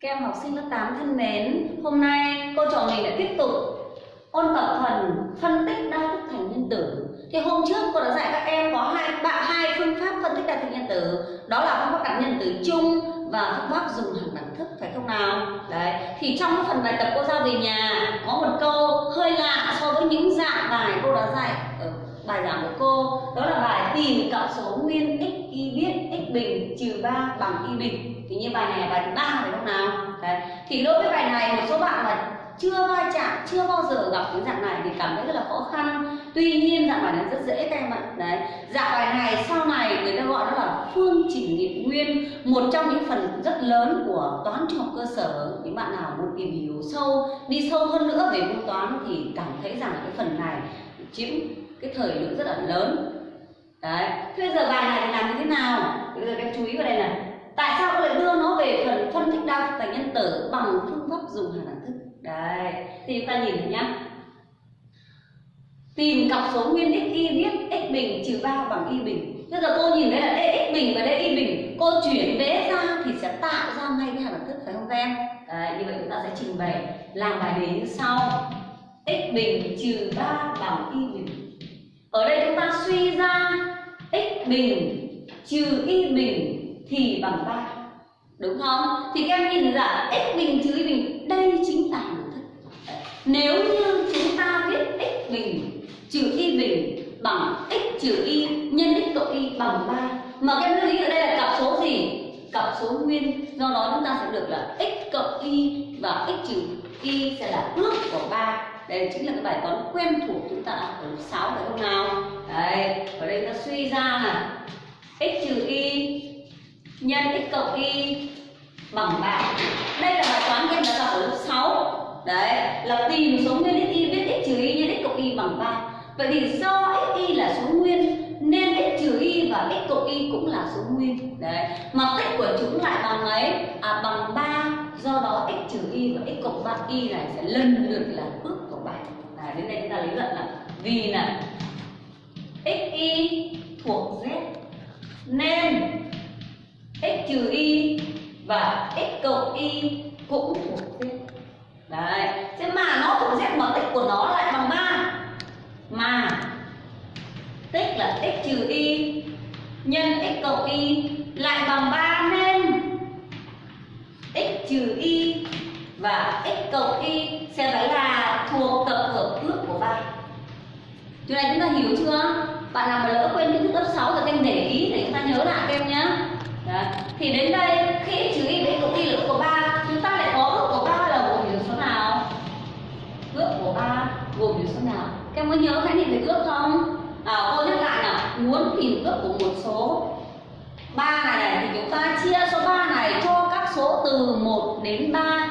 Các em học sinh lớp 8 thân mến, hôm nay cô trò mình lại tiếp tục ôn tập phần phân tích đa thức thành nhân tử. Thì hôm trước cô đã dạy các em có hai bạn hai phương pháp phân tích đa thức nhân tử, đó là phương pháp đặt nhân tử chung và phương pháp dùng hàng đẳng thức phải không nào? Đấy, thì trong cái phần bài tập cô giao về nhà có một câu hơi lạ so với những dạng bài cô đã dạy bài giảng của cô, đó là bài tìm cộng số nguyên x y biết x bình trừ 3 bằng y bình. Thì như bài này là bài thứ ba phải không nào? Đấy. thì đối với bài này một số bạn mà chưa va chạm chưa bao giờ gặp cái dạng này thì cảm thấy rất là khó khăn. Tuy nhiên dạng bài này rất dễ các em ạ. Đấy. Dạng bài này sau này người ta gọi nó là phương trình nghiệm nguyên một trong những phần rất lớn của toán trung học cơ sở. Những bạn nào muốn tìm hiểu sâu đi sâu hơn nữa về môn toán thì cảm thấy rằng cái phần này chiếm cái thời lượng rất là lớn. Đấy thế bây giờ bài này thì làm như thế nào? Bây giờ các chú ý vào đây này. Tại sao cô lại đưa nó về phần phân tích đa thức thành nhân tử bằng phương pháp dùng hàm đẳng thức? Đấy thì chúng ta nhìn thấy nhá. Tìm cặp số nguyên x y biết x bình trừ ba bằng y bình. Bây giờ cô nhìn thấy là đây x bình và đây y bình. Cô chuyển vẽ ra thì sẽ tạo ra ngay cái hàm đẳng thức phải không các em? Đấy, như vậy chúng ta sẽ trình bày làm bài đề như sau. X bình trừ ba bằng y bình ở đây chúng ta suy ra x bình trừ y bình thì bằng 3 đúng không? Thì các em nhìn thấy là x bình trừ y bình đây chính là hằng thức nếu như chúng ta viết x bình trừ y bình bằng x trừ y nhân x cộng y bằng 3 mà các em lưu ý ở đây là cặp số gì? Cặp số nguyên. Do đó chúng ta sẽ được là x cộng y và x trừ y sẽ là ước của 3 đây chính là cái bài toán quen thuộc chúng ta ở lớp 6 phải không nào. Đấy ở đây ta suy ra là x trừ y nhân x cộng y bằng 3 đây là bài toán các em đã gặp ở lớp 6 đấy, là tìm số nguyên x y biết x trừ y nhân x cộng y bằng 3 vậy thì do x, y là số nguyên, nên x trừ y và x cộng y cũng là số nguyên. Đấy, mà tích của chúng lại bằng mấy à bằng 3 do đó x trừ y và x cộng 3 y này sẽ lần lượt là ước à, đến đây chúng ta lý luận là vì là x y thuộc z. Nên x trừ y và x cộng y cũng thuộc z. Đấy. Thế mà nó thuộc z mà tích của nó lại bằng 3 mà tích là x trừ y nhân x cộng y lại bằng 3 nên x trừ y và x cộng y sẽ phải là thuộc tập hợp ước của 3 Điều này chúng ta hiểu chưa? Bạn nào mà lỡ quên kiến thức lớp 6 rồi các em để ý để chúng ta nhớ lại các em nhé Đấy. Thì đến đây khi x trừ y đến cộng y là của 3 Chúng ta lại có ước của 3 là gồm những số nào? Ước của 3 gồm những số nào? Các em có nhớ khái niệm về ước không? À, cô nhắc lại nào Muốn tìm ước của một số 3 này, này thì chúng ta chia số 3 này cho các số từ 1 đến 3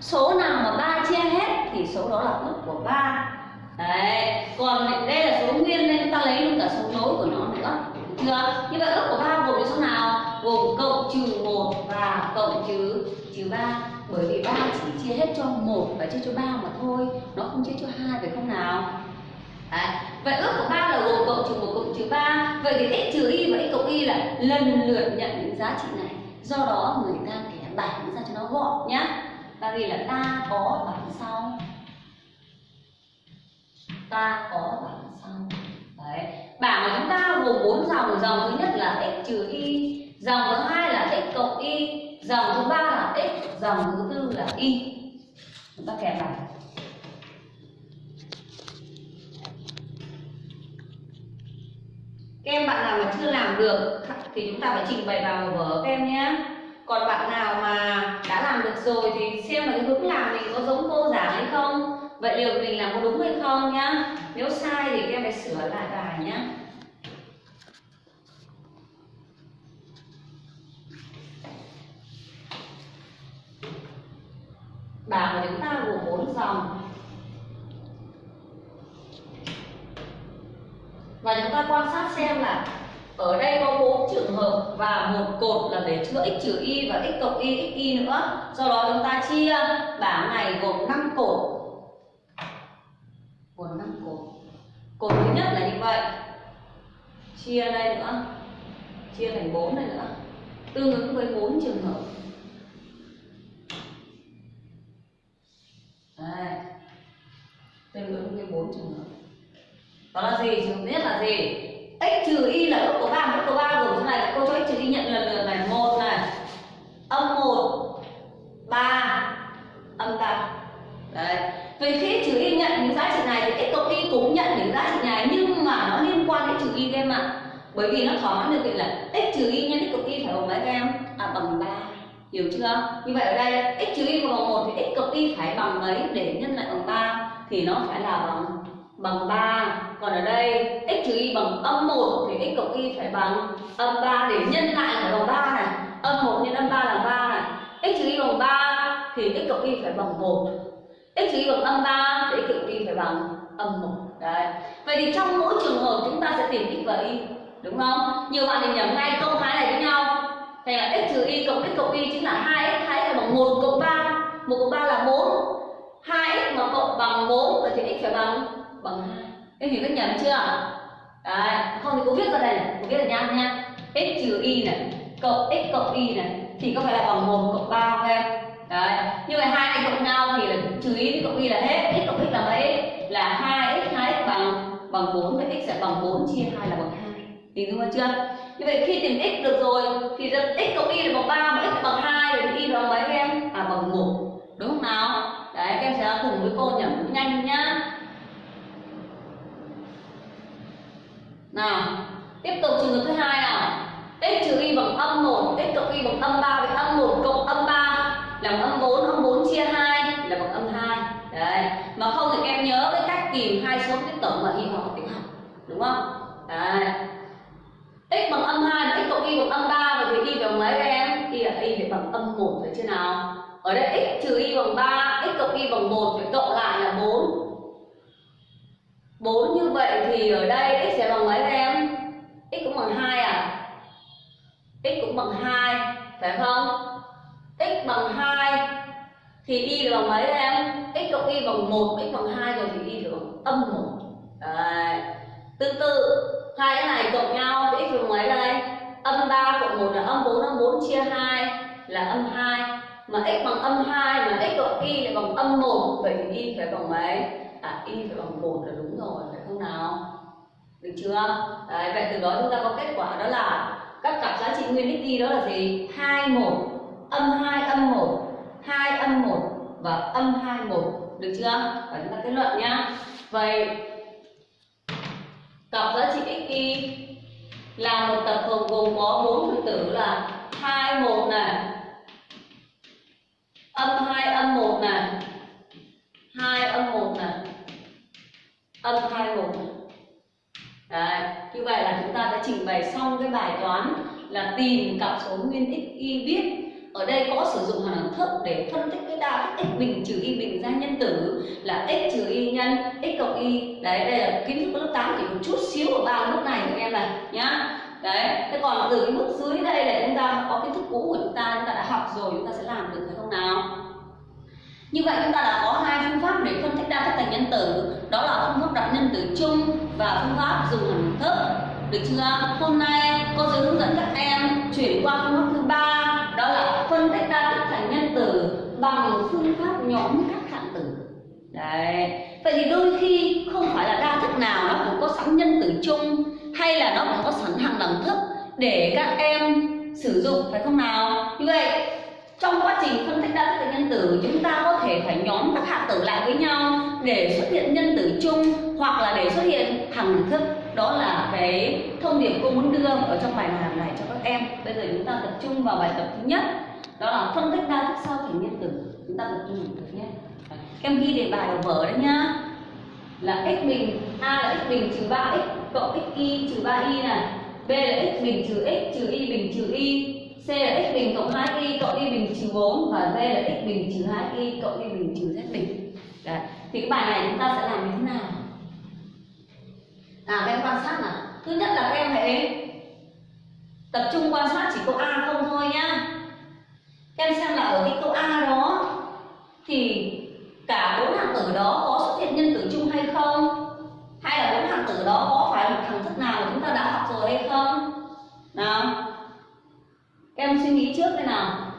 Số nào mà 3 chia hết thì số đó là ước của 3 Đấy, còn đây là số nguyên nên chúng ta lấy luôn cả số nối của nó nữa. Được, như vậy ước của ba gồm số nào? Gồm cộng trừ một và cộng trừ trừ ba, Bởi vì ba chỉ chia hết cho một và chia cho ba mà thôi. Nó không chia cho hai phải không nào? Đấy. Vậy ước của ba là gồm cộng trừ một cộng trừ ba, Vậy thì x trừ y và x cộng y là lần lượt nhận những giá trị này. Do đó người ta kẻ bảng ra cho nó gọn nhá. Ta ghi là ta có bảng sau. Ta có bảng sau Đấy. Bảng của chúng ta gồm bốn dòng Dòng thứ nhất là x trừ y, Dòng thứ hai là x cộng y, Dòng thứ ba là x Dòng thứ tư là y Chúng ta kèm bảng Các em bạn nào mà chưa làm được thì chúng ta phải trình bày vào vở các em nhé. Còn bạn nào mà đã làm được rồi thì xem là cái hướng làm mình có giống cô giảng hay không. Vậy liệu mình làm có đúng hay không nhá. Nếu sai thì các em phải sửa lại bài nhá. Bảng của chúng ta gồm 4 dòng và chúng ta quan sát xem là ở đây có bốn trường hợp và một cột là để chữa x trừ y và x cộng y, x y nữa do đó chúng ta chia bảng này gồm 5 cột cột thứ nhất là như vậy. Chia đây nữa. Chia thành 4 này nữa. Tương ứng với 4 trường hợp. Đây. tương ứng với 4 trường hợp. Đó là gì? Trường hợp nhất là gì. X trừ y là ước của ba ước của ba gồm trong này cô cho x trừ y nhận lần lượt bởi vì nó thỏa mãn điều kiện là x trừ y nhân x cộng y phải bằng mấy các em à bằng 3 hiểu chưa? Như vậy ở đây, x trừ y bằng một thì x cộng y phải bằng mấy để nhân lại bằng 3 thì nó phải là bằng bằng 3 còn ở đây, x trừ y bằng âm 1 thì x cộng y phải bằng âm 3 để nhân lại phải bằng 3 này. Âm 1 nhân âm 3 là 3 này. X trừ y bằng 3 thì x cộng y phải bằng 1 x trừ y bằng âm 3 thì x cộng y phải bằng âm 1 đấy. Vậy thì trong mỗi trường hợp chúng ta sẽ tìm x và y đúng không? Nhiều bạn thì nhầm ngay câu thái này với nhau. Thành là x trừ y cộng x cộng y chính là 2x 2x bằng 1 cộng 3 1 cộng 3 là 4 2x mà cộng bằng 4 vậy thì x phải bằng bằng 2 em hiểu cách nhầm chưa? Đấy, không thì cô viết ra đây này, cô viết ra nhanh nha x trừ y này, cộng x cộng y này, thì có phải là bằng 1 cộng 3 không em? Đấy như vậy hai này cộng nhau thì là trừ y cộng y là hết. X cộng x là mấy? Là 2x 2x bằng bằng 4 vậy x sẽ bằng 4 chia 2 là bằng 2 hình dung chưa? Như vậy khi tìm x được rồi, thì x cộng y là bằng 3 mà x bằng 2 rồi thì y bằng mấy em? À bằng 1 đúng không nào? Đấy, các em sẽ cùng với cô nhẩm nhanh nhá. Nào, tiếp tục trường hợp thứ hai nào. X trừ y bằng âm 1 x cộng y bằng âm 3 vậy âm 1 cộng âm 3 là bằng âm 4 âm 4 chia 2 là bằng âm 2 đấy, mà không thì các em nhớ cái cách tìm hai số tiếp tổng mà y học tiểu học đúng không? Đấy x bằng âm 2 và x cộng y bằng âm 3 và thì y bằng mấy các em? Y là y phải bằng âm 1 phải chưa nào? Ở đây x trừ y bằng 3 x cộng y bằng 1 phải cộng lại là 4 4 như vậy thì ở đây x sẽ bằng mấy các em? X cũng bằng 2 à? X cũng bằng 2 phải không? X bằng 2 thì y là bằng mấy các em? X cộng y bằng 1 x bằng 2 rồi thì y được bằng âm 1 Đấy. tương tự hai cái này cộng nhau thì x bằng mấy đây? Âm 3 cộng 1 là âm 4 âm 4 chia 2 là âm 2 mà x bằng âm 2 mà x cộng y lại bằng âm 1 vậy thì y phải bằng mấy? À y phải bằng 1 là đúng rồi phải không nào? Được chưa? Đấy, vậy từ đó chúng ta có kết quả đó là các cặp giá trị nguyên x y đó là gì? 2 1 âm 2 âm 1 2 âm 1 và âm 2 1 được chưa? Và chúng ta kết luận nhá. Vậy cặp giá trị x y là một tập hợp gồm có bốn phần tử là 2 1 này. Âm 2 âm 1 này. 2 âm 1 này. Âm 2 1 này. Đấy, như vậy là chúng ta đã trình bày xong cái bài toán là tìm cặp số nguyên x y viết ở đây có sử dụng hàm đẳng thức để phân tích cái đa thức x bình trừ y bình ra nhân tử, là x trừ y nhân, x cộng y. Đấy, đây là kiến thức lớp 8 chỉ một chút xíu ở ba lúc này các em này nhá. Đấy, thế còn từ cái mức dưới đây là chúng ta có kiến thức cũ của chúng ta chúng ta đã học rồi, chúng ta sẽ làm được phải không nào? Như vậy chúng ta đã có hai phương pháp để phân tích đa thức thành nhân tử. Đó là phương pháp đặt nhân tử chung và phương pháp dùng hàm thức. Được chưa? Hôm nay cô sẽ hướng dẫn các em chuyển qua phương pháp thứ ba bằng phương pháp nhóm các hạng tử. Đấy. Vậy thì đôi khi không phải là đa thức nào nó cũng có sẵn nhân tử chung, hay là nó cũng có sẵn hàng đẳng thức để các em sử dụng, phải không nào? Như vậy, trong quá trình phân tích đa thức nhân tử, chúng ta có thể phải nhóm các hạng tử lại với nhau để xuất hiện nhân tử chung hoặc là để xuất hiện hàng đẳng thức. Đó là cái thông điệp cô muốn đưa ở trong bài làm này cho các em. Bây giờ chúng ta tập trung vào bài tập thứ nhất đó là phân tích đa thức sau thành nhân tử, chúng ta tập trung vào nhé. Nhất em ghi đề bài vào vở đấy nhá, là x bình, a là x bình trừ 3 x, cộng x y trừ 3 y này. B là x bình trừ x trừ y bình trừ y. C là x bình cộng 2 y cộng y bình trừ 4 và d là x bình trừ 2 y cộng y bình trừ z bình. Đấy. thì cái bài này chúng ta sẽ làm như thế nào? À các em quan sát nào. Thứ nhất là các em hãy tập trung quan sát chỉ có a không thôi nhá. Em xem là ở cái câu A đó thì cả bốn hạng tử đó có xuất hiện nhân tử chung hay không? Hay là bốn hạng tử đó có phải một thằng thức nào mà chúng ta đã học rồi hay không? Nào, em suy nghĩ trước đây nào.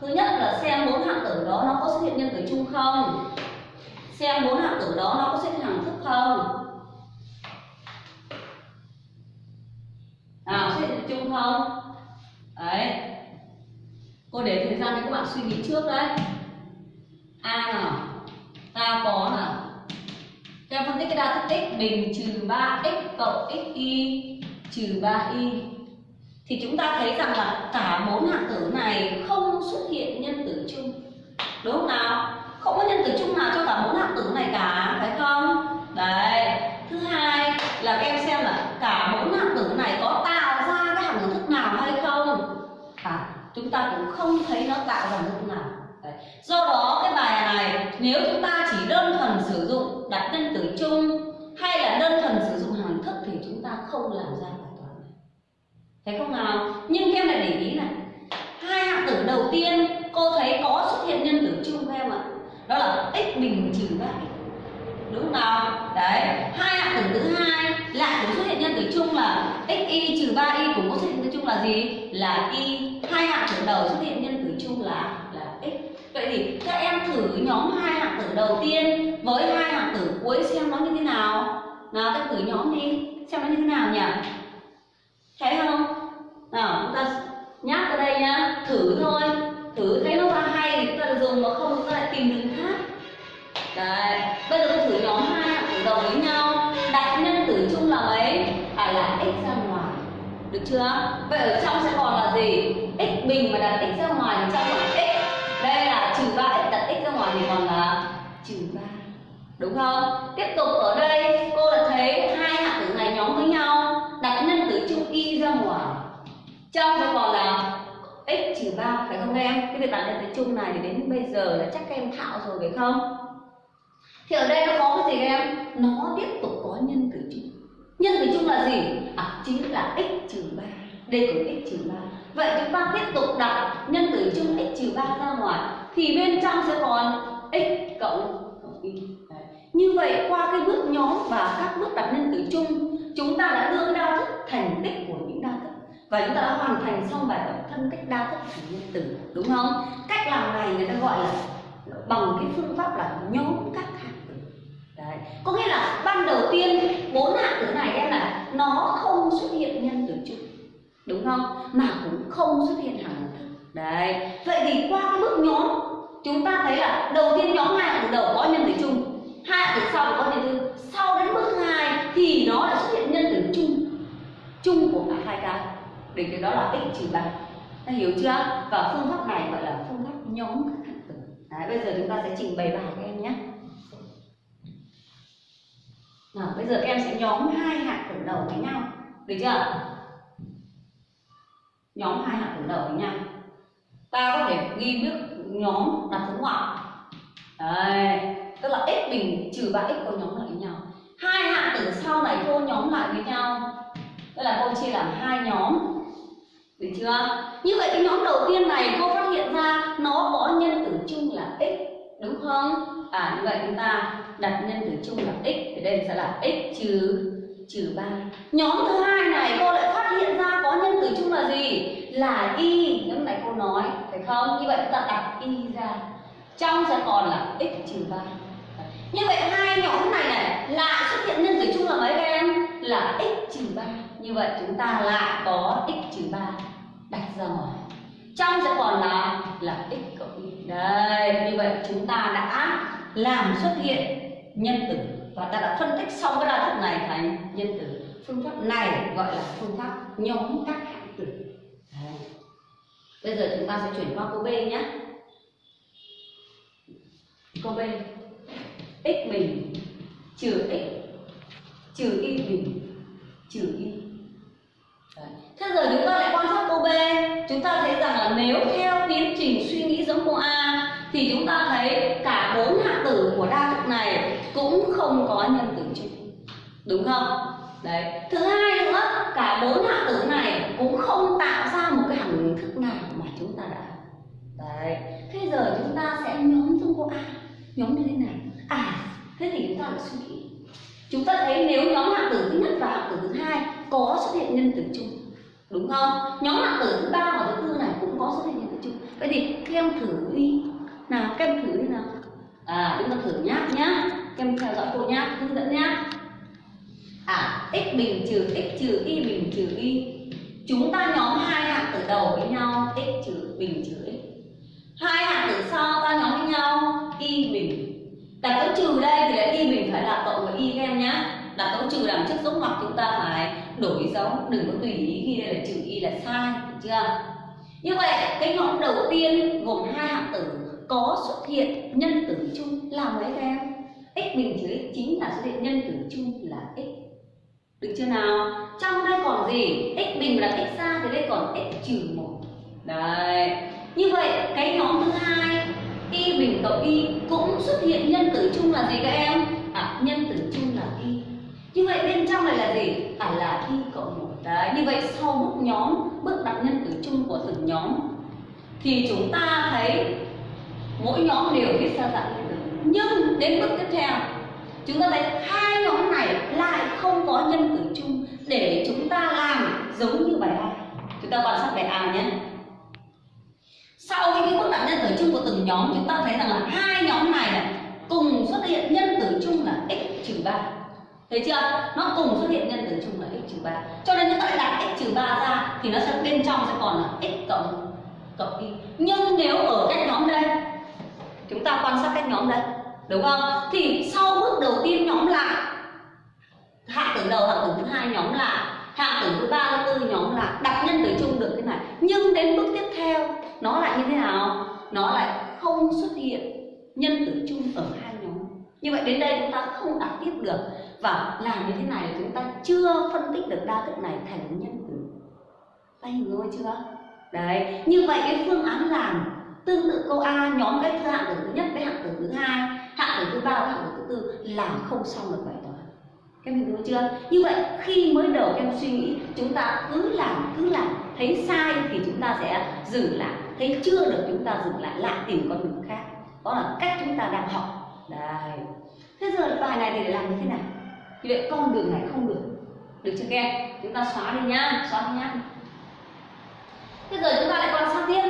Thứ nhất là xem bốn hạng tử đó nó có xuất hiện nhân tử chung không? Xem bốn hạng tử đó nó có xuất hiện hằng thức không? nào xuất hiện chung không đấy cô để thời gian cho các bạn suy nghĩ trước đấy. A nào? Ta có nào? Theo phân tích cái đa thức x bình trừ 3x cộng x y trừ 3y thì chúng ta thấy rằng là cả bốn hạng tử này không xuất hiện nhân tử chung. Đúng không nào? Không có nhân tử chung nào cho cả bốn hạng tử này cả phải không đấy thứ hai là các em xem là cả bốn hạng tử này có tạo ra cái hạng thức nào hay không à chúng ta cũng không thấy nó tạo ra thức nào. Đấy. do đó, cái bài này, nếu chúng ta chỉ đơn thuần sử dụng đặt nhân tử chung hay là đơn thuần sử dụng hằng thức thì chúng ta không làm ra bài toán này. Thấy không nào? Nhưng em lại để ý này. Hai hạng tử đầu tiên, cô thấy có xuất hiện nhân tử chung không em ạ. Đó là x bình trừ 3 đúng không nào? Đấy, hai hạng tử thứ hai lại cũng xuất hiện nhân tử chung là x y trừ 3 y cũng xuất hiện nhân tử chung là gì? Là y hai hạng tử đầu xuất hiện nhân tử chung là là x. Vậy thì các em thử nhóm hai hạng tử đầu tiên với hai hạng tử cuối xem nó như thế nào. Nào, các thử nhóm đi, xem nó như thế nào nhỉ? Thấy không? Nào, chúng ta nhắc ở đây nhá. Thử thôi. Thử thấy nó ra hay thì chúng ta dùng mà không chúng ta lại tìm đường khác đấy, bây giờ tôi thử nhóm hai hạng tử đầu với nhau. Đặt nhân tử chung là mấy phải là x ra ngoài. Được chưa? Vậy ở trong sẽ còn là gì? X bình mà đặt x ra ngoài thì trong là x. Đây là trừ 3x đặt x ra ngoài thì còn là trừ 3 đúng không? Tiếp tục ở đây, cô đã thấy hai hạng tử này nhóm với nhau. Đặt nhân tử chung y ra ngoài. Trong sẽ còn là x trừ 3 phải không em? Cái việc đặt nhân tử chung này thì đến bây giờ là chắc các em thạo rồi phải không? Thì ở đây nó có cái gì các em? Nó tiếp tục có nhân tử chung nhân tử chung là gì? À chính là x trừ ba. Đây có x trừ ba. Vậy chúng ta tiếp tục đặt nhân tử chung x trừ ba ra ngoài, thì bên trong sẽ còn x cộng y. Như vậy, qua cái bước nhóm và các bước đặt nhân tử chung, chúng ta đã đưa đa thức thành tích của những đa thức. Và chúng ta đã hoàn thành xong bài tập phân tích đa thức thành nhân tử đúng không? Cách làm này người ta gọi là bằng cái phương pháp là nhóm các Đấy. có nghĩa là ban đầu tiên bốn hạng tử này em là nó không xuất hiện nhân tử chung đúng không? Mà cũng không xuất hiện hàng. thức đấy. Vậy thì qua cái bước nhóm chúng ta thấy là đầu tiên nhóm hai hạng tử đầu có nhân tử chung hai hạng tử sau có nhân tử sau đến bước thứ hai thì nó đã xuất hiện nhân tử chung chung của cả hai cái. Để cái đó là x trừ ba. Ta hiểu chưa? Và phương pháp này gọi là phương pháp nhóm các hạng tử. Đấy, bây giờ chúng ta sẽ trình bày bài các nào, bây giờ các em sẽ nhóm hai hạng tử đầu với nhau. Được chưa? Nhóm hai hạng tử đầu với nhau. Ta có thể ghi bước nhóm đặt dấu ngoặc. Đây, tức là x bình trừ ba x có nhóm lại với nhau. Hai hạng tử sau này cô nhóm lại với nhau. Tức là cô chia làm hai nhóm. Được chưa? Như vậy cái nhóm đầu tiên này cô phát hiện ra nó có nhân tử chung là x đúng không? À như vậy chúng ta đặt nhân tử chung là x, thì đây sẽ là x trừ trừ 3 nhóm thứ hai này cô lại phát hiện ra có nhân tử chung là gì? Là y. Lúc này cô nói, phải không? Như vậy chúng ta đặt y ra. Trong sẽ còn là x trừ 3 như vậy hai nhóm này này, lại xuất hiện nhân tử chung là mấy các em? Là x trừ 3 như vậy chúng ta lại có x trừ 3 đặt ra ngoài trong sẽ còn là là x cộng y đây, như vậy chúng ta đã làm xuất hiện nhân tử và ta đã phân tích xong cái đa thức này thành nhân tử phương pháp này gọi là phương pháp nhóm các hạng tử Đấy. bây giờ chúng ta sẽ chuyển qua câu b nhé. Câu b, x bình trừ x, trừ y bình trừ y thế giờ chúng ta lại quan sát cô b. Chúng ta thấy rằng là nếu theo tiến trình suy nghĩ giống cô a, thì chúng ta thấy cả bốn hạng tử của đa thức này cũng không có nhân tử chung. Đúng không? Đấy. Thứ hai nữa, cả bốn hạng tử này cũng không tạo ra một cái hạng thức nào mà chúng ta đã. Đấy. Thế giờ chúng ta sẽ nhóm giống cô a. Nhóm như thế nào? À thế thì chúng ta phải suy nghĩ. Chúng ta thấy nếu nhóm hạng tử thứ nhất và hạng tử thứ hai có xuất hiện nhân tử chung, đúng không? Nhóm hạng tử thứ ba và thứ tư này cũng có xuất hiện nhân tử chung. Vậy thì các em thử đi. Nào các em thử đi nào. À chúng ta thử nhá nhá. Các em theo dõi cô nhá, hướng dẫn nhá. À x bình trừ x trừ y bình trừ y. Chúng ta nhóm hai hạng tử đầu với nhau, x trừ bình trừ x. Hai hạng tử sau ta nhóm với nhau, y bình. Đặt dấu trừ đây thì là y bình phải là cộng với y các em nhá là dấu trừ đằng trước dấu ngoặc chúng ta phải đổi dấu, đừng có tùy ý ghi đây là trừ y là sai, được chưa? Như vậy, cái nhóm đầu tiên gồm hai hạng tử có xuất hiện nhân tử chung là mấy các em. X bình trừ x chính là xuất hiện nhân tử chung là x. Được chưa nào? Trong đây còn gì? X bình là x xa thì đây còn x trừ một. Đấy. Như vậy, cái nhóm thứ hai, y bình cộng y cũng xuất hiện nhân tử chung là gì các em? À nhân tử chung là y như vậy bên trong này là gì? À là y cộng một. Đấy như vậy sau bước nhóm bước đặt nhân tử chung của từng nhóm thì chúng ta thấy mỗi nhóm đều viết ra dạng nhân tử nhưng đến bước tiếp theo chúng ta thấy hai nhóm này lại không có nhân tử chung để chúng ta làm giống như bài A. Chúng ta quan sát bài A nhé. Sau khi bước đặt nhân tử chung của từng nhóm chúng ta thấy rằng là hai nhóm này, này cùng xuất hiện nhân tử chung là x trừ ba thấy chưa? Nó cùng xuất hiện nhân tử chung là x trừ ba. Cho nên chúng ta lại đặt x trừ ba ra thì nó sẽ bên trong sẽ còn là x cộng cộng y. Nhưng nếu ở cách nhóm đây, chúng ta quan sát cách nhóm đây, đúng không? Thì sau bước đầu tiên nhóm lại hạng tử đầu hạng tử thứ hai nhóm lại hạng tử thứ ba, thứ tư nhóm lại đặt nhân tử chung được thế này. Nhưng đến bước tiếp theo, nó lại như thế nào? Nó lại không xuất hiện nhân tử chung ở hai nhóm như vậy đến đây chúng ta không đạt tiếp được. Và làm như thế này là chúng ta chưa phân tích được đa thức này thành nhân tử tay hiểu rồi chưa? Đấy, như vậy cái phương án làm tương tự câu A nhóm cái hạng tử thứ nhất với hạng tử thứ hai, hạng tử thứ ba và hạng tử thứ tư làm không xong được bài toán. Các em hiểu chưa? Như vậy khi mới đầu em suy nghĩ, chúng ta cứ làm cứ làm, thấy sai thì chúng ta sẽ dừng lại. Thấy chưa được, chúng ta dừng lại lại tìm con đường khác. Đó là cách chúng ta đang học đây. Thế giờ bài này thì để làm như thế nào? Như vậy con đường này không được? Được chưa các em? Chúng ta xóa đi nhá, xóa đi nhá. Thế giờ chúng ta lại quan sát tiếp.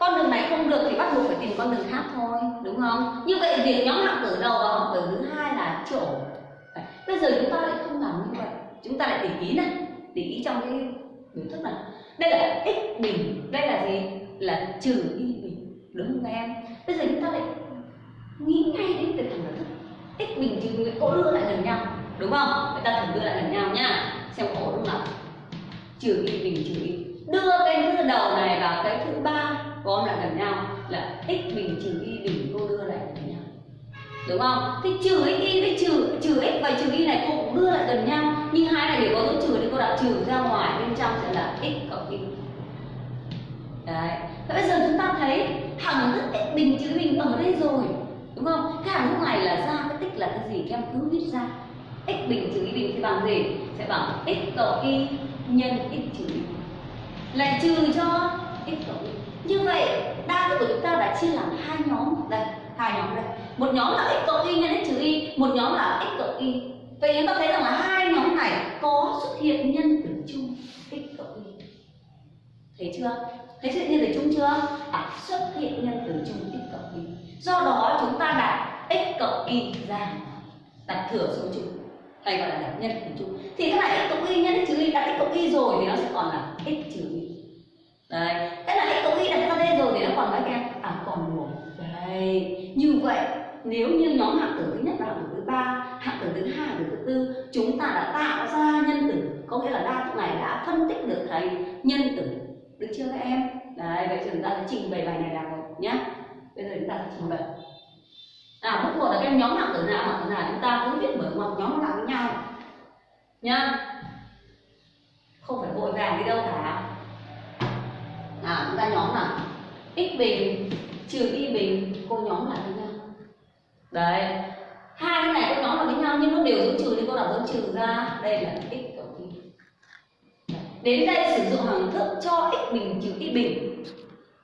Con đường này không được thì bắt buộc phải tìm con đường khác thôi, đúng không? Như vậy việc nhóm hạng tử đầu và hạng tử thứ hai là chỗ. Bây giờ chúng ta lại không làm như vậy. Chúng ta lại để ý này, để ý trong cái biểu thức này. Đây là x bình, đây là gì? Là trừ y bình, đúng không các em? Bây giờ chúng ta lại nghĩ ngay đến việc thằng là thức. X bình trừ y cỗ đưa lại gần nhau, đúng không? Người ta thử đưa lại gần nhau nhá xem có đúng không? Trừ y bình trừ y đưa cái thứ đầu này vào cái thứ ba, gom lại gần nhau là x bình trừ y bình cô đưa lại gần nhau. Đúng không? Thì trừ x y với trừ trừ x và trừ y này cô cũng đưa lại gần nhau. Nhưng hai này đều có dấu trừ thì cô đặt trừ ra ngoài, bên trong sẽ là x cộng y đấy. Và bây giờ chúng ta thấy hằng thức x bình trừ bình ở đây rồi đúng không? Cái hàng lúc này là ra, cái tích là cái gì? Các em cứ viết ra. X bình trừ y bình thì bằng gì? Sẽ bằng x cộng y nhân x trừ y. Lại trừ cho x cộng y. Như vậy, đa thức của chúng ta đã chia làm hai nhóm. Đây, hai nhóm đây. Một nhóm là x cộng y nhân x trừ y, một nhóm là x cộng y. Vậy chúng ta thấy rằng là hai nhóm này có xuất hiện nhân tử chung x cộng y. Thấy chưa? Thấy xuất hiện nhân tử chung chưa? À xuất hiện nhân tử chung x do đó chúng ta đặt x cộng y ra. Đặt thừa số chung hay gọi là đặt nhân tử chung thì cái này x cộng y nhân x trừ y, đặt x cộng y rồi thì nó sẽ còn là x trừ y. Đấy. Cái là x cộng y đặt ra đây rồi thì nó còn mấy em à còn một. Đây như vậy, nếu như nhóm hạng tử thứ nhất và hạng tử thứ ba, hạng tử thứ hai, hạng tử thứ tư, chúng ta đã tạo ra nhân tử. Có nghĩa là đa thức này đã phân tích được thầy nhân tử. Được chưa các em? Đấy, vậy chúng ta sẽ trình bày bài này là một nhé bây giờ chúng ta sẽ trình bày. À bước một là các nhóm hạng tử nào hạng tử nào chúng ta cứ viết mở ngoặc nhóm nào với nhau. Nhá không phải vội vàng đi đâu cả. À chúng ta nhóm là x bình, trừ y bình, cô nhóm lại với nhau. Đấy. Hai cái này cô nhóm lại với nhau, nhưng nó đều dấu trừ thì cô đọc dấu trừ ra. Đây là x cộng y. Đến đây sử dụng hằng thức cho x bình trừ y bình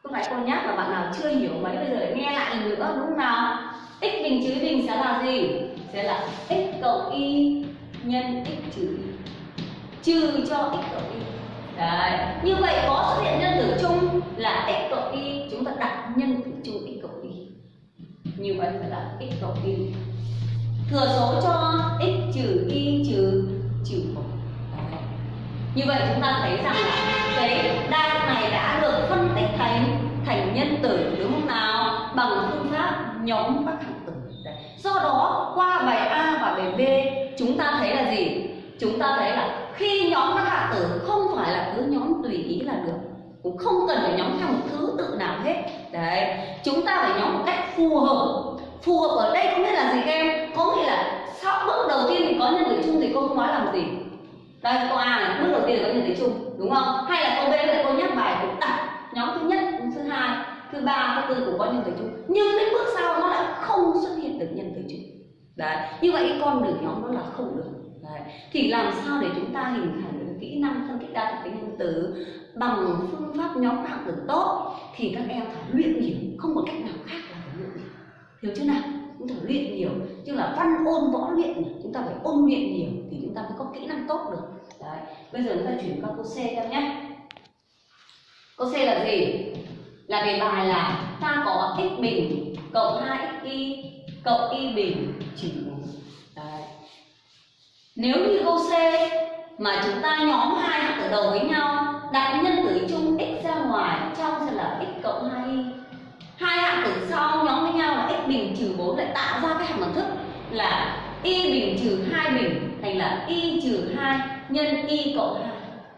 lúc phải cô nhắc là bạn nào chưa hiểu mấy, bây giờ nghe lại lần nữa, đúng không nào? X bình trừ bình sẽ là gì? Sẽ là x cộng y nhân x trừ y. Trừ cho x cộng y. Đấy. Như vậy có xuất hiện nhân tử chung là x cộng y, Chúng ta đặt nhân tử chung x cộng y. Như vậy phải là x cộng y. Thừa số cho x trừ y trừ trừ 1 như vậy chúng ta thấy rằng là cái đa này đã được phân tích thành thành nhân tử đúng không nào bằng phương pháp nhóm các hạng tử. Đấy. do đó, qua bài A và bài B, chúng ta thấy là gì? Chúng ta thấy là khi nhóm các hạng tử không phải là cứ nhóm tùy ý là được, cũng không cần phải nhóm theo một thứ tự nào hết. Đấy. Chúng ta phải nhóm một cách phù hợp. Phù hợp ở đây có nghĩa là gì các em? Có nghĩa là sau bước đầu tiên thì có nhân tử chung thì cô không nói làm gì đây câu A là bước đầu tiên là có nhân tử chung, đúng không? Hay là câu B là cô nhắc bài cũng đặt nhóm thứ nhất thứ hai, thứ ba, thứ tư cũng có nhân tử chung. Nhưng đến bước sau nó lại không xuất hiện được nhân tử chung. Đấy, như vậy cái con đường nhóm nó là không được. Đấy. thì làm sao để chúng ta hình thành được kỹ năng phân tích đa thuộc tính nhân tử bằng phương pháp nhóm hạng tử tốt thì các em phải luyện nhiều, không có cách nào khác là phải luyện nhiều. Hiểu chưa nào? Chúng ta phải luyện nhiều. Chứ là văn ôn võ luyện chúng ta phải ôn luyện nhiều thì chúng ta mới có kỹ năng tốt được. Đấy, bây giờ chúng ta chuyển qua câu C em nhé. Câu C là gì? Là đề bài là ta có x bình cộng 2 y cộng y bình trừ 4 đấy. nếu như câu C mà chúng ta nhóm hai hạng tử đầu với nhau đặt nhân tử chung x ra ngoài, trong sẽ là x cộng 2y hai hạng tử sau nhóm với nhau là x bình trừ 4 lại tạo ra cái hàm bằng thức là y bình trừ 2 bình thành là y trừ 2 nhân y cộng 2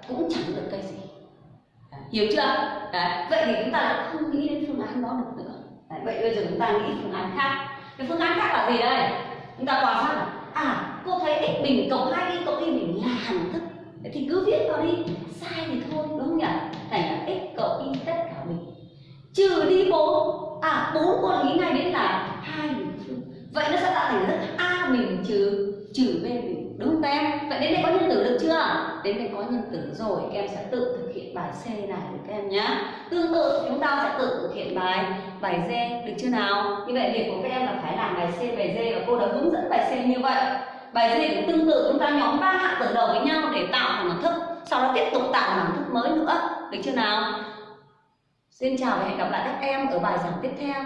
cũng chẳng được cái gì. Hiểu chưa? Đấy, vậy thì chúng ta lại không nghĩ đến phương án đó được nữa. Đấy, vậy bây giờ chúng ta nghĩ phương án khác. Cái phương án khác là gì đây? Chúng ta quan sát à cô thấy x bình cộng 2 y cộng y bình là hàm thức. Đấy, thì cứ viết vào đi. Sai thì thôi đúng không nhỉ? Thành là x cộng y tất cả bình. Trừ đi 4 à 4 con nghĩ ngay đến là hai bình trừ vậy nó sẽ tạo thành thức a bình trừ trừ b bình đúng không các em? Vậy đến đây có nhân tử được chưa? Đến đây có nhân tử rồi, các em sẽ tự thực hiện bài c này được các em nhé. Tương tự, chúng ta sẽ tự thực hiện bài bài d, được chưa nào? Như vậy việc của các em là phải làm bài c, bài d và cô đã hướng dẫn bài c như vậy. Bài d cũng tương tự, chúng ta nhóm ba hạng tử đầu với nhau để tạo thành một thức, sau đó tiếp tục tạo một thức mới nữa. Được chưa nào? Xin chào và hẹn gặp lại các em ở bài giảng tiếp theo.